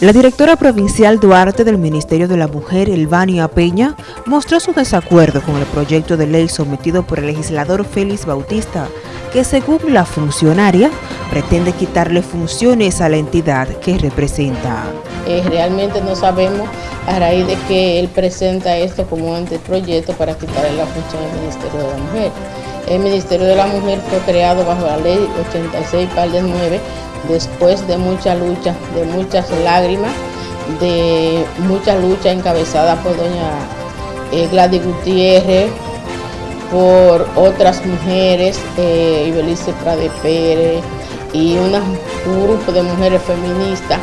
La directora provincial Duarte del Ministerio de la Mujer, Elvania Peña, mostró su desacuerdo con el proyecto de ley sometido por el legislador Félix Bautista, que según la funcionaria, pretende quitarle funciones a la entidad que representa. Eh, realmente no sabemos a raíz de que él presenta esto como anteproyecto para quitarle la función al Ministerio de la Mujer. El Ministerio de la Mujer fue creado bajo la ley 86 de 9 después de mucha lucha, de muchas lágrimas, de mucha lucha encabezada por doña eh, Gladys Gutiérrez, por otras mujeres, eh, Ibelice Prade Pérez y un grupo de mujeres feministas,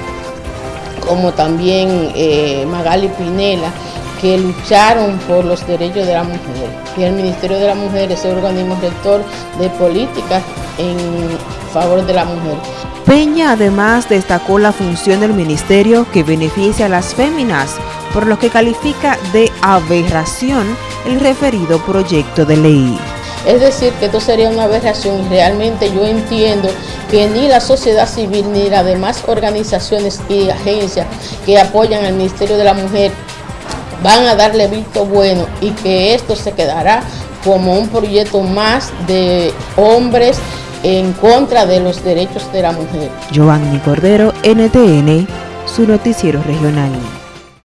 como también eh, Magali Pinela, que lucharon por los derechos de la mujer. Y el Ministerio de la Mujer es el organismo rector de políticas en favor de la mujer. Peña además destacó la función del ministerio que beneficia a las féminas, por lo que califica de aberración el referido proyecto de ley. Es decir, que esto sería una aberración y realmente yo entiendo que ni la sociedad civil ni las demás organizaciones y agencias que apoyan al Ministerio de la Mujer van a darle visto bueno y que esto se quedará como un proyecto más de hombres en contra de los derechos de la mujer. Giovanni Cordero, NTN, su noticiero regional.